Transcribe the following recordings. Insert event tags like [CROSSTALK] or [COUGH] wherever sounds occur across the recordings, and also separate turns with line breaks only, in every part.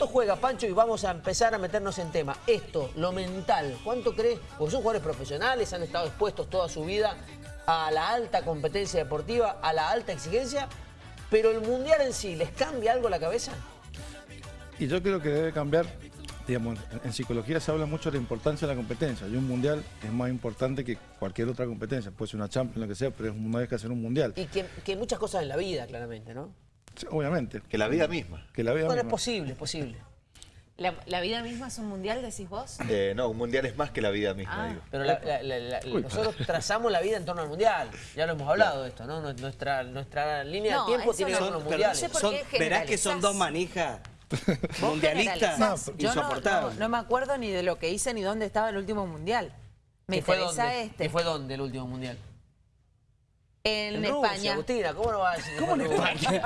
¿Cuánto juega, Pancho? Y vamos a empezar a meternos en tema. Esto, lo mental, ¿cuánto crees? Porque son jugadores profesionales, han estado expuestos toda su vida a la alta competencia deportiva, a la alta exigencia, pero el Mundial en sí, ¿les cambia algo la cabeza?
Y yo creo que debe cambiar, digamos, en psicología se habla mucho de la importancia de la competencia. Y un mundial es más importante que cualquier otra competencia. Puede ser una Champions, lo que sea, pero es una vez que hacer un mundial.
Y que, que muchas cosas en la vida, claramente, ¿no?
Sí, obviamente.
Que la vida misma.
Que la vida
Bueno, es
misma.
posible, es posible.
¿La, la vida misma es un mundial, decís vos?
Eh, no, un mundial es más que la vida misma,
Ah.
digo.
Pero la- la- la- la- nosotros trazamos la vida en torno al Mundial. Ya lo hemos hablado de esto, ¿no? Nuestra, nuestra línea
No,
de tiempo tiene que ver
no.
con los
Pero
mundiales.
no sé por
Son- verás que son dos manijas [LAUGHS] mundialistas.
No,
Yo no,
insoportables.
no, no me acuerdo ni de lo que hice ni dónde estaba el último mundial. Me
¿Qué fue dónde?
este.
¿Qué fue dónde el último mundial?
En,
Rusia,
España.
Agustina, ¿cómo no va a decir?
¿Cómo
fue
en
Rusia?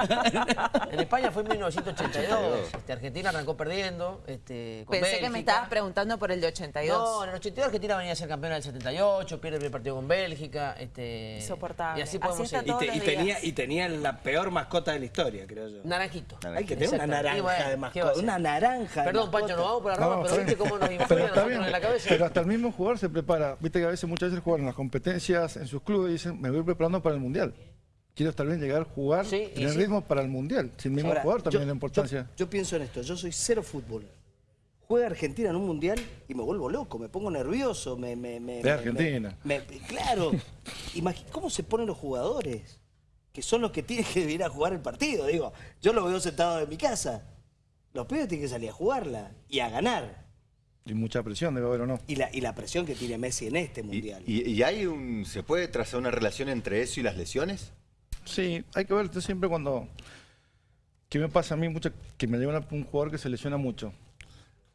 en España fue en 1982. Este, Argentina arrancó perdiendo. Este, con
Pensé que me estabas preguntando por el de 82.
No, en el 82 Argentina venía a ser campeona del 78, pierde el primer partido con Bélgica. Este,
Insoportable.
Y así podemos seguir.
Y, te- tenía, y tenía la peor mascota de la historia, creo yo.
Naranjito.
Hay que tener una naranja
bueno,
de
¿qué
mascota. Una naranja de
Perdón, Pancho,
mascota.
nos vamos por la rama,
No,
pero viste cómo nos
Pero
influye a
está
nosotros
bien.
en la cabeza.
Pero hasta el mismo jugador se prepara. Viste que a veces muchas veces juegan en las competencias en sus clubes y dicen, me voy preparando para el Mundial. Quiero estar bien, llegar a jugar,
Sí,
tener
sí.
ritmo para el Mundial. Si el mismo
Ahora,
jugador también
yo-
la importancia.
Yo, yo pienso en esto, yo soy cero fútbol. Juega Argentina en un mundial y me vuelvo loco, me pongo nervioso, me... me, me
De Argentina.
me- claro. Imagi- ¿Cómo se ponen los jugadores? Que son los que tienen que ir a jugar el partido. Digo, yo lo veo sentado en mi casa. Los pibes tienen que salir a jugarla y a ganar.
Y mucha presión debe haber o no.
Y la, y la presión que tiene Messi en este
¿Y,
mundial.
y- y hay un. ¿Se puede trazar una relación entre eso y las lesiones?
Sí, hay que ver yo siempre cuando... ¿Qué me pasa a mí mucho? Que me lleva un jugador que se lesiona mucho.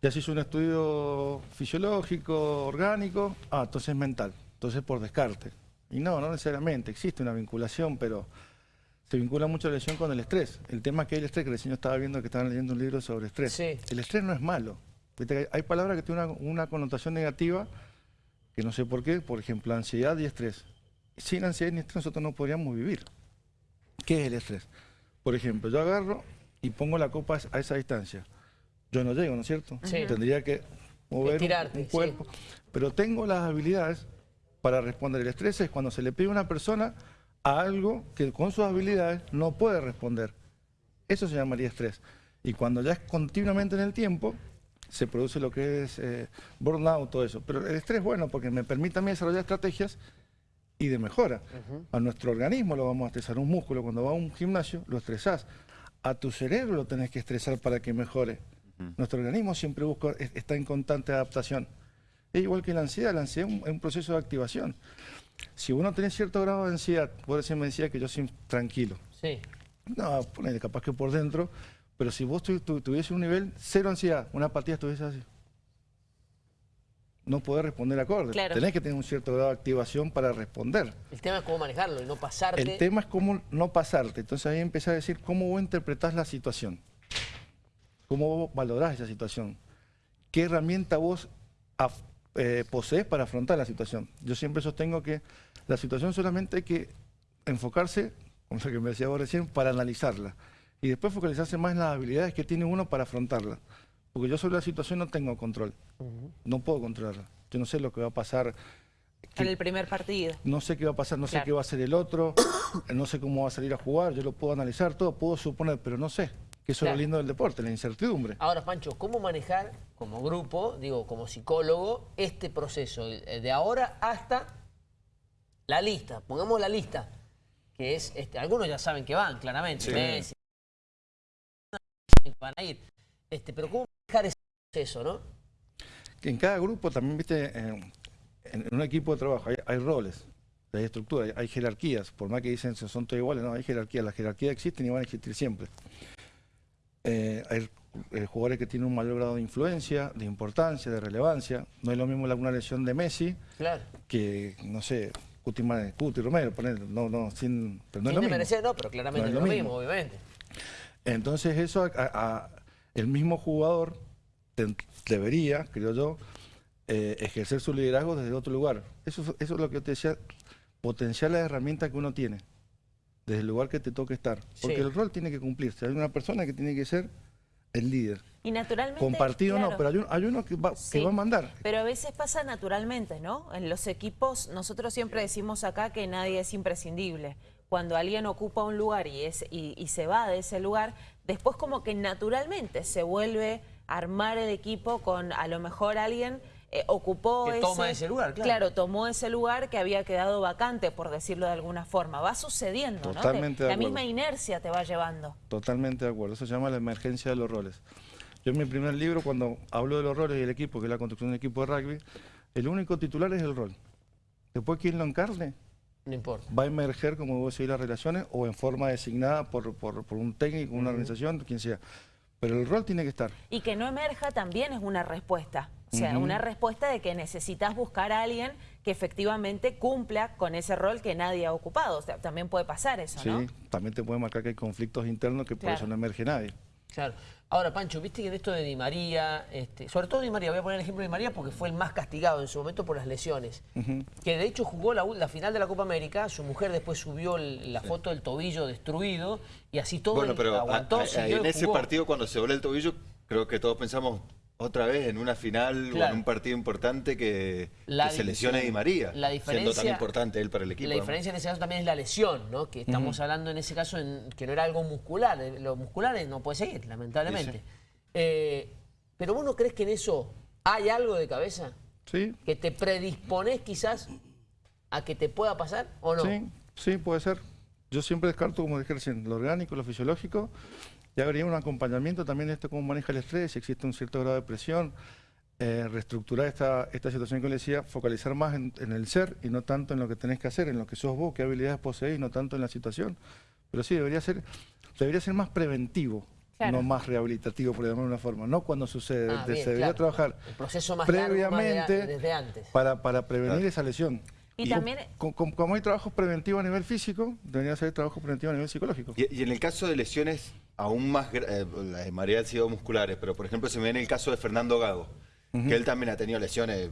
Ya se hizo un estudio fisiológico, orgánico, ah, entonces es mental, entonces por descarte. Y no, no necesariamente, existe una vinculación, pero se vincula mucho la lesión con el estrés. El tema es que hay el estrés, que recién yo estaba viendo que estaban leyendo un libro sobre estrés.
Sí.
El estrés no es malo. Hay- palabras que tienen una, una connotación negativa, que no sé por qué, por ejemplo, ansiedad y estrés. Sin ansiedad ni estrés nosotros no podríamos vivir. ¿Qué es el estrés? Por ejemplo, yo agarro y pongo la copa a esa distancia. Yo no llego, ¿no es cierto?
Sí.
Tendría que mover un-
Estirarte,
un,
sí.
cuerpo. Pero tengo las habilidades para responder. El estrés es cuando se le pide a una persona a algo que con sus habilidades no puede responder. Eso se llamaría estrés. Y cuando ya es continuamente en el tiempo, se produce lo que es eh, burnout, todo eso. Pero el estrés es bueno porque me permite a mí desarrollar estrategias y de mejora. A nuestro organismo lo vamos a estresar. Un músculo, cuando va a un gimnasio, lo estresás. A tu cerebro lo tenés que estresar para que mejore. Nuestro organismo siempre busca, es- está en constante adaptación. Es igual que la ansiedad. La ansiedad es un, es un proceso de activación. Si uno tiene cierto grado de ansiedad, vos recién me decía que yo soy tranquilo.
Sí.
No, ponele, capaz que por dentro, pero si vos tu, tu- tuviese un nivel cero ansiedad, una apatía estuviese así. No podés responder acorde.
Claro.
Tenés que tener un cierto grado de activación para responder.
El tema es cómo manejarlo y no pasarte.
El tema es cómo no pasarte. Entonces ahí empecé a decir cómo vos interpretás la situación. Cómo vos valorás esa situación. ¿Qué herramienta vos af- eh, posees para afrontar la situación? Yo siempre sostengo que la situación solamente hay que enfocarse, como lo que me decía vos recién, para analizarla. Y después focalizarse más en las habilidades que tiene uno para afrontarla. Porque yo sobre la situación no tengo control. No puedo controlarla. Yo no sé lo que va a pasar.
En el primer partido.
No sé qué va a pasar, no sé qué va a hacer el otro, [COUGHS] no sé cómo va a salir a jugar, yo lo puedo analizar todo, puedo suponer, pero no sé. Que eso es lo lindo del deporte, la incertidumbre.
Ahora, Pancho, ¿cómo manejar como grupo, digo, como psicólogo, este proceso de ahora hasta la lista? Pongamos la lista, que es, este, algunos ya saben que van, claramente,
Sí.
Messi, que van a ir. Este, pero ¿cómo manejar ese proceso, no?
Que en cada grupo también, viste, en, en un equipo de trabajo hay, hay roles, hay estructura, hay, hay jerarquías, por más que dicen que son todos iguales, no, hay jerarquías, las jerarquías existen y van a existir siempre. Eh, hay eh, jugadores que tienen un mayor grado de influencia, de importancia, de relevancia. No es lo mismo una lesión de Messi
Claro.
que, no sé, Cuti, Cuti Romero, poner, no, no, sin, pero no es
Sin
lo mismo.
desmerecer, no, pero claramente
No es
es lo
lo
mismo,
mismo.
obviamente.
Entonces eso, a- a- el mismo jugador te- debería, creo yo, eh, ejercer su liderazgo desde otro lugar. Eso, es- eso es lo que yo te decía, potenciar las herramientas que uno tiene, desde el lugar que te toque estar. Porque
Sí.
el rol tiene que cumplirse. Hay una persona que tiene que ser el líder.
Y naturalmente...
Compartido no,
claro.
pero hay, un- hay uno que va,
Sí,
que va a mandar.
Pero a veces pasa naturalmente, ¿no? En los equipos, nosotros siempre decimos acá que nadie es imprescindible. Cuando alguien ocupa un lugar y, es, y, y se va de ese lugar, después como que naturalmente se vuelve a armar el equipo con a lo mejor alguien eh, ocupó
Que toma ese lugar, claro.
tomó ese lugar que había quedado vacante, por decirlo de alguna forma. Va sucediendo, ¿no?
Totalmente
Te-
de
La misma inercia te va llevando.
Totalmente de acuerdo. Eso se llama la emergencia de los roles. Yo en mi primer libro, cuando hablo de los roles y el equipo, que es la construcción del equipo de rugby, el único titular es el rol. Después, quien lo encarne,
No importa.
va a emerger, como vos decís, las relaciones o en forma designada por, por- por un técnico, una organización, quien sea. Pero el rol tiene que estar.
Y que no emerja también es una respuesta. O sea, una respuesta de que necesitas buscar a alguien que efectivamente cumpla con ese rol que nadie ha ocupado. O sea, también puede pasar eso, ¿no?
Sí, también te puede marcar que hay conflictos internos que por eso no emerge nadie.
Claro. Ahora, Pancho, viste que en esto de Di María, este, sobre todo Di María, voy a poner el ejemplo de Di María porque fue el más castigado en su momento por las lesiones. Que de hecho jugó la, final de la Copa América, su mujer después subió el- la foto del tobillo destruido y así todo
Bueno, pero a-
aguantó,
a- en ese partido cuando se dobló el tobillo, creo que todos pensamos otra vez en una final o en un partido importante que,
La
que se
di-
lesione Di María,
la
siendo tan importante él para el equipo.
La
¿no?
diferencia en ese caso también es la lesión, ¿no? Que estamos hablando en ese caso en, que no era algo muscular. eh, Lo muscular no puede seguir, lamentablemente. Eh, pero vos no crees que en eso hay algo de cabeza
¿Sí?
que te predispones quizás a que te pueda pasar o no.
Sí, sí, puede ser. Yo siempre descarto, como dije recién, lo orgánico, lo fisiológico, y habría un acompañamiento también de esto, cómo maneja el estrés, si existe un cierto grado de presión, eh, reestructurar esta, esta situación que le decía, focalizar más en, en el ser y no tanto en lo que tenés que hacer, en lo que sos vos, qué habilidades poseés, no tanto en la situación. Pero sí, debería ser, debería ser más preventivo,
Claro.
no más rehabilitativo, por llamarlo de una forma. No cuando sucede,
Ah, bien,
se debería
claro.
trabajar
El proceso más largo, más de a-
previamente
desde antes.
Para, para prevenir esa lesión.
Y también-
co- co- como hay trabajos preventivos a nivel físico, debería ser trabajo preventivo a nivel psicológico.
Y, y en el caso de lesiones aún más, eh, la de María han sido musculares, pero por ejemplo se me viene el caso de Fernando Gago, que él también ha tenido lesiones,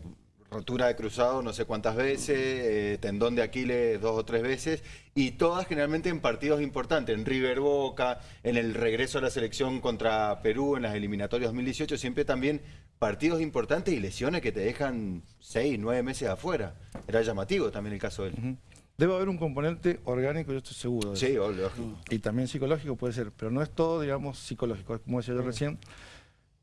rotura de cruzado no sé cuántas veces, eh, tendón de Aquiles dos o tres veces, y todas generalmente en partidos importantes, en River Boca, en el regreso a la selección contra Perú en las eliminatorias 2018, siempre también partidos importantes y lesiones que te dejan seis, nueve meses afuera. Era llamativo también el caso de él.
Ujú. Debe haber un componente orgánico, yo estoy seguro. de
Sí,
eso.
lógico.
Y también psicológico puede ser, pero no es todo, digamos, psicológico. Como decía yo recién,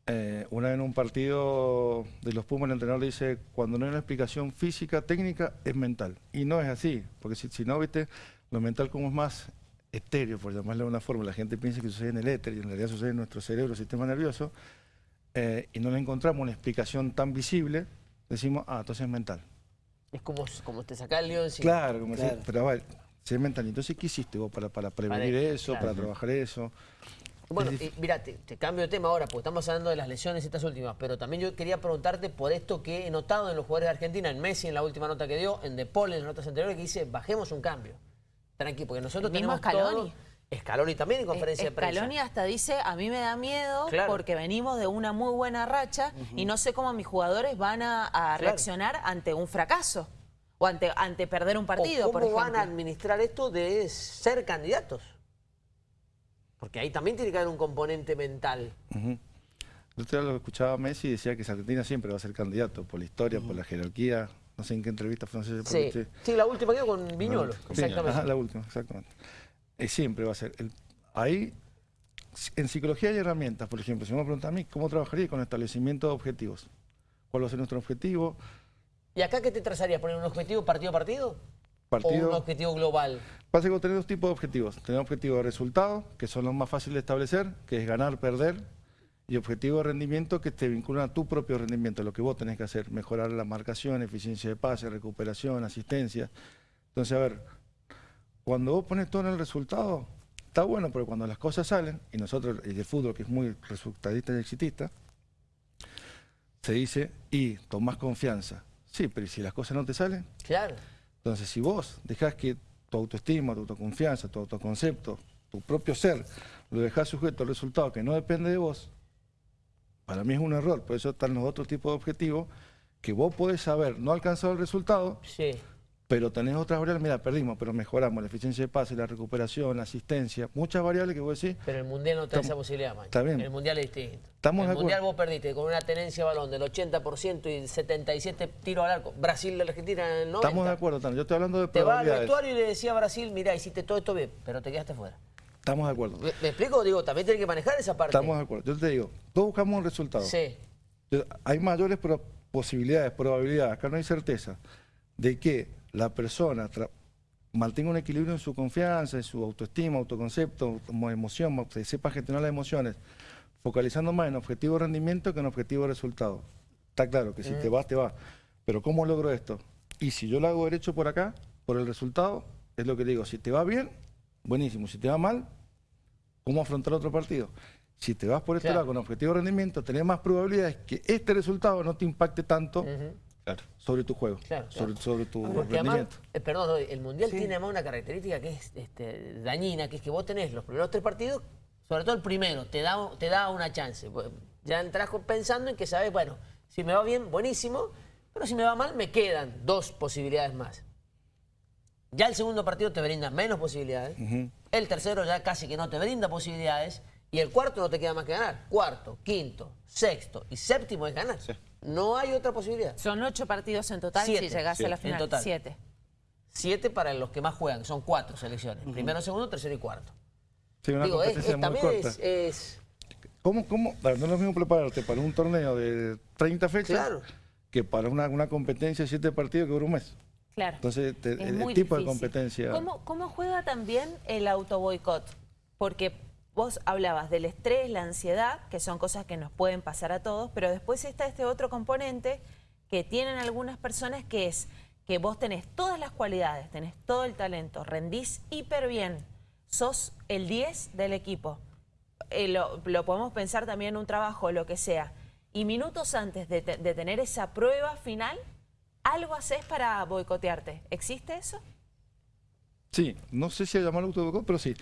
eh, una vez en un partido de los Pumas el entrenador le dice, cuando no hay una explicación física, técnica, es mental. Y no es así, porque si, si no, viste, lo mental como es más estéreo, por llamarlo de una forma, la gente piensa que sucede en el éter y en realidad sucede en nuestro cerebro, sistema nervioso, eh, y no le encontramos una explicación tan visible, decimos, ah, entonces es mental.
Es como, como te saca el lío encima.
Claro, como
Claro.
decía, pero a ver, si es mental, entonces ¿qué hiciste vos para, para prevenir
Para-
eso,
claro.
para trabajar eso?
Bueno, y mira, te, te cambio de tema ahora, porque estamos hablando de las lesiones estas últimas, pero también yo quería preguntarte por esto que he notado en los jugadores de Argentina, en Messi en la última nota que dio, en De Paul en las notas anteriores, que dice, bajemos un cambio. Tranqui, porque nosotros
El mismo
tenemos
Scaloni.
todo... Scaloni también en conferencia de prensa.
Scaloni hasta dice, a mí me da miedo
Claro.
porque venimos de una muy buena racha y no sé cómo mis jugadores van a, a
Claro.
reaccionar ante un fracaso o ante, ante perder un partido,
¿Cómo
por ejemplo.
van a administrar esto de ser candidatos? Porque ahí también tiene que haber un componente mental.
Ujú. Yo otro día lo escuchaba a Messi y decía que Argentina siempre va a ser candidato, por la historia, por la jerarquía, no sé en qué entrevista por
Sí, sí la última que dio con Viñolo,
Sí,
exactamente.
ajá, la última, exactamente. Siempre va a ser. El- ahí, en psicología hay herramientas, por ejemplo, si me preguntan a mí, ¿cómo trabajaría con establecimiento de objetivos? ¿Cuál va a ser nuestro objetivo?
¿Y acá qué te trazarías? ¿Poner un objetivo partido a partido? ¿O un
Partido.
objetivo global?
Pasa que vos tenés dos tipos de objetivos. Tenés objetivos de resultado, que son los más fáciles de establecer, que es ganar, perder, y objetivo de rendimiento, que te vinculan a tu propio rendimiento, lo que vos tenés que hacer, mejorar la marcación, eficiencia de pase, recuperación, asistencia. Entonces, a ver, cuando vos pones todo en el resultado, está bueno, pero cuando las cosas salen, y nosotros, y el fútbol, que es muy resultadista y exitista, se dice, y tomás confianza. Sí, pero ¿y si las cosas no te salen?
Claro.
Entonces, si vos dejás que tu autoestima, tu autoconfianza, tu autoconcepto, tu propio ser, lo dejás sujeto al resultado que no depende de vos, para mí es un error. Por eso están los otros tipos de objetivos que vos podés saber, no alcanzado el resultado,
Sí.
Pero tenés otras variables, mira, perdimos, pero mejoramos la eficiencia de pase, la recuperación, la asistencia, muchas variables que vos decís.
Pero el Mundial no te da
Estamos-
esa posibilidad, Maño.
Está bien.
El Mundial es distinto.
Estamos
el
de acuerdo.
Mundial vos perdiste con una tenencia de balón del 80% y 77 tiros al arco. Brasil, la Argentina en el 90.
Estamos de acuerdo, Tano. Yo estoy hablando de
Te va al vestuario y le decía a Brasil, mira, hiciste todo esto bien, pero te quedaste fuera.
Estamos de acuerdo.
¿Me, me explico? Digo, también tiene que manejar esa parte.
Estamos de acuerdo. Yo te digo, todos buscamos un resultado.
Sí.
Hay mayores posibilidades, probabilidades, acá no hay certeza, de que la persona mantenga un equilibrio en su confianza, en su autoestima, autoconcepto, emoción, sepa gestionar las emociones, focalizando más en objetivo de rendimiento que en objetivo de resultado. Está claro que si te vas, te vas. Pero ¿cómo logro esto? Y si yo lo hago derecho por acá, por el resultado, es lo que digo, si te va bien, buenísimo. Si te va mal, ¿cómo afrontar otro partido? Si te vas por este
Claro.
lado con objetivo de rendimiento, tenés más probabilidades que este resultado no te impacte tanto.
Claro.
sobre tu juego,
Claro,
sobre,
claro.
sobre tu
Porque además, eh, perdón, el Mundial tiene además una característica que es este, dañina, que es que vos tenés los primeros tres partidos, sobre todo el primero, te da, te da una chance. Ya entras pensando en que sabes, bueno, si me va bien, buenísimo, pero si me va mal, me quedan dos posibilidades más. Ya el segundo partido te brinda menos posibilidades, el tercero ya casi que no te brinda posibilidades, y el cuarto no te queda más que ganar. Cuarto, quinto, sexto y séptimo es ganar. No hay otra posibilidad.
Son ocho partidos en total
Siete,
si llegase a la
en
final.
total.
Siete.
Siete para los que más juegan, son cuatro selecciones. Primero, segundo, tercero y cuarto.
Sí, una
Digo, es,
competencia
es-
muy
también
corta.
es, es-
¿Cómo, cómo? No es lo mismo prepararte para un torneo de 30 fechas
Claro.
que para una, una competencia de 7 partidos que dura un mes.
Claro.
Entonces, te-
Es
el,
muy
tipo de competencia...
¿Cómo, cómo juega también el autoboicot? Porque vos hablabas del estrés, la ansiedad, que son cosas que nos pueden pasar a todos, pero después está este otro componente que tienen algunas personas que es que vos tenés todas las cualidades, tenés todo el talento, rendís hiper bien, sos el 10 del equipo. Eh, lo, podemos pensar también en un trabajo, lo que sea. Y minutos antes de, te- de tener esa prueba final, algo haces para boicotearte. ¿Existe eso?
Sí, no sé si llamarlo autoboicot, pero sí.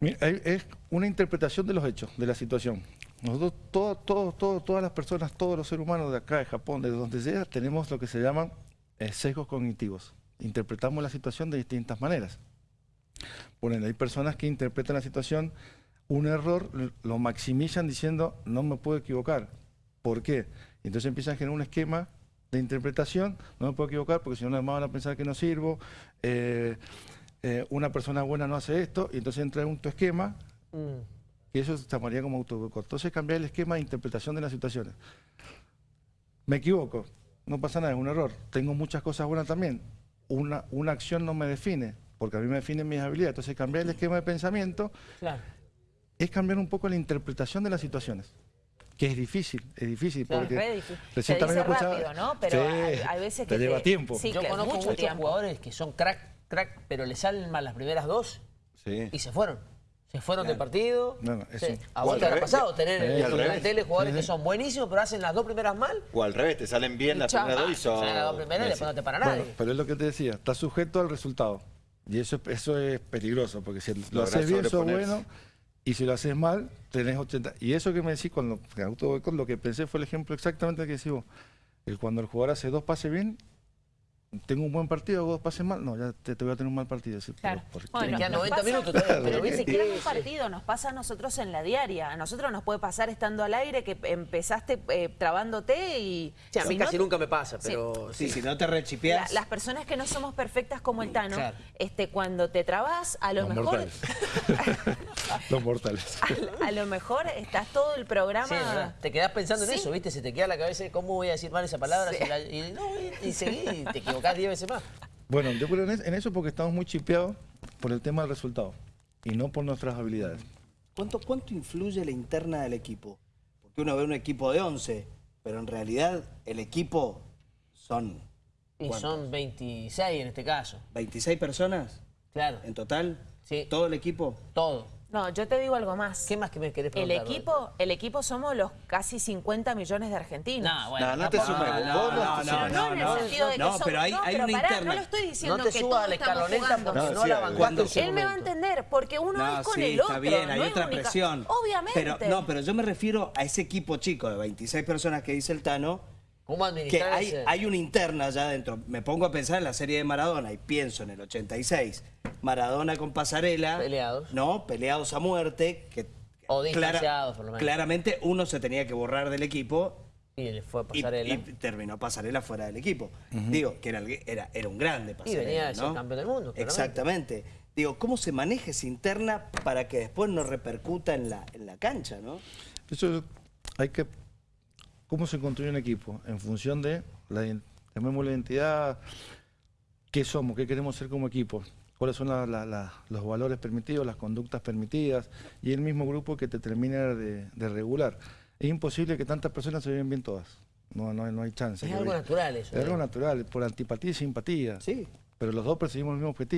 Es una interpretación de los hechos, de la situación. Nosotros, todo, todo, todo, todas las personas, todos los seres humanos de acá, de Japón, de donde sea, tenemos lo que se llaman eh, sesgos cognitivos. Interpretamos la situación de distintas maneras. Por hay personas que interpretan la situación, un error lo maximizan diciendo, no me puedo equivocar. ¿Por qué? Entonces empiezan a generar un esquema de interpretación, no me puedo equivocar porque si no, además van a pensar que no sirvo, eh, eh, una persona buena no hace esto, y entonces entra en tu esquema,
mm,
y eso se llamaría como autoboicot. Entonces cambiar el esquema de interpretación de las situaciones. Me equivoco, no pasa nada, es un error. Tengo muchas cosas buenas también. Una, una acción no me define, porque a mí me definen mis habilidades. Entonces cambiar el esquema de pensamiento
claro.
es cambiar un poco la interpretación de las situaciones. Que es difícil, es difícil.
Claro,
porque
es re difícil.
recién
Se
también
dice
escuchaba-
rápido, ¿no? Pero
Sí,
hay, hay veces que
te lleva tiempo.
Sí,
Yo
claro,
conozco
mucho
muchos
tiempo.
jugadores que son crack, crack, pero le salen mal las primeras dos
Sí.
y se fueron. Se fueron del partido.
No, no,
Sí. A vos te habrá
revés.
pasado tener en
revés.
plantel jugadores que son buenísimos, pero hacen las dos primeras mal.
O al revés, te salen bien
Y
las primeras dos y son...
Salen las dos primeras y después no te para
Bueno,
nadie.
pero es lo que te decía, está sujeto al resultado. Y eso, eso es peligroso, porque si lo haces bien, sos bueno, y si lo haces mal, tenés 80. Y eso que me decís cuando autoboicot, lo que pensé fue el ejemplo exactamente que decís vos. El cuando el jugador hace dos pases bien, tengo un buen partido, hago dos pases mal, no, ya te, te voy a tener un mal partido. Pero
Claro.
¿por qué?
Bueno,
Te
nos
90
pasa-
minutos todavía,
Pero
pero
ni siquiera en un
Sí, sí.
partido, nos pasa a nosotros en la diaria. A nosotros nos puede pasar estando al aire que empezaste eh, trabándote y...
Sí, a mí
si
casi
te-
nunca me pasa,
Sí.
pero
Sí,
sí.
si no te rechipeás.
La- las personas que no somos perfectas como el Tano,
Claro.
este, cuando te trabas, a lo
Los
mejor...
mortales. [LAUGHS] Los mortales.
a, a lo mejor estás todo el programa...
Sí, es te quedás pensando en
Sí.
eso, ¿viste? Se te queda en la cabeza cómo voy a decir mal esa palabra.
Sí.
si la- y, no, y, y seguí y [LAUGHS] te equivocás 10 veces más.
Bueno, yo creo en es- en eso porque estamos muy chipeados por el tema del resultado y no por nuestras habilidades.
¿Cuánto, ¿Cuánto influye la interna del equipo? Porque uno ve un equipo de 11, pero en realidad el equipo son
Y
¿Cuántos?
son 26 en este caso.
26 personas
Claro,
en total.
Sí.
Todo el equipo.
todo.
No, yo te digo algo más.
¿Qué más que me querés
El
preguntar?
equipo, el equipo somos los casi 50 millones de argentinos.
No, bueno,
No, no te sumes.
no, no, no,
no, en el sentido de que
no,
somos-
pero hay-
no,
hay
pero pará, no lo estoy diciendo
No te
que
subas
todos
a la
estamos
escaloneta
jugando.
porque
No,
no
sí,
la
a ver.
bancaste
¿Cuánto
en su
Él me va a entender, porque uno
No,
es con
sí,
el otro.
está bien, hay
no es
otra
única-
presión.
Obviamente.
Pero, no, pero yo me refiero a ese equipo chico de 26 personas que dice el Tano,
¿Cómo
que
administrar
hay,
ese-
hay una interna allá adentro. Me pongo a pensar en la serie de Maradona y pienso en el 86. Maradona con Pasarela.
Peleados.
No, peleados a muerte. Que
O distanciados, por lo menos.
Claramente uno se tenía que borrar del equipo
Y le fue a
y,
pasarela.
y terminó Pasarela fuera del equipo. Digo, que era, era, era un grande Pasarela.
venía de ser
¿no?
campeón del mundo, claramente.
Exactamente. Digo, ¿cómo se maneja esa interna para que después no repercuta en la, en la cancha, no?
Eso hay que. ¿Cómo se construye un equipo? En función de la, llamémosle identidad, qué somos, qué queremos ser como equipo, cuáles son la- la- la- los valores permitidos, las conductas permitidas, y el mismo grupo que te termina de, de regular. Es imposible que tantas personas se lleven bien todas. No, no, hay- no hay chance.
Es algo natural eso.
Es algo natural, por antipatía y simpatía.
Sí.
Pero los dos perseguimos el mismo objetivo.